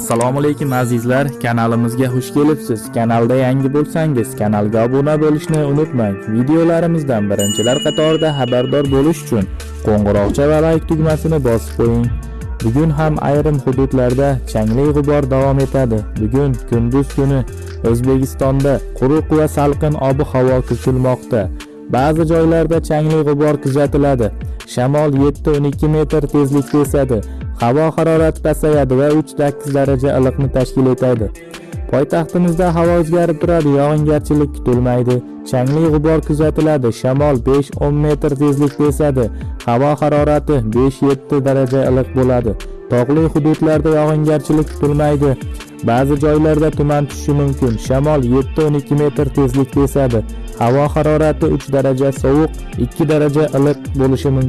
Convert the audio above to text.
assalomu alaykum azizlar. Kanalimizga xush kelibsiz. Kanalda yangi bo'lsangiz kanalga obuna bo'lishni unutmang. Videolarimizdan birinchilar qatorida xabardor bo'lish uchun qo'ng'iroqcha va like tugmasini bosib qo'ying. Bugun ham ayrim hududlarda changli g'ubor davom etadi. Bugun kunduz kuni o'zbekistonda quruq va salqin ob havo kutilmoqda ba'zi joylarda changli g'ubor kuzatiladi. Shamol 7-12 metr tezlikda esadi. Havo harorati pasayadi va 3-8 daraja iliqni tashkil etadi. Poytaxtimizda havo o'zgarib turadi yog'ingarchilik kutilmaydi. Changli g'ubor kuzatiladi shamol 5-10 metr tezlikda esadi. Havo harorati 5-7 daraja iliq bo'ladi. Tog'li hududlarda yog'ingarchilik kutilmaydi. Ba'zi joylarda tuman tushishi mumkin shamol 7-12 metr tezlikda esadi. Havo harorati 3 daraja sovuq 2 daraja iliq bo'lishi mumkin.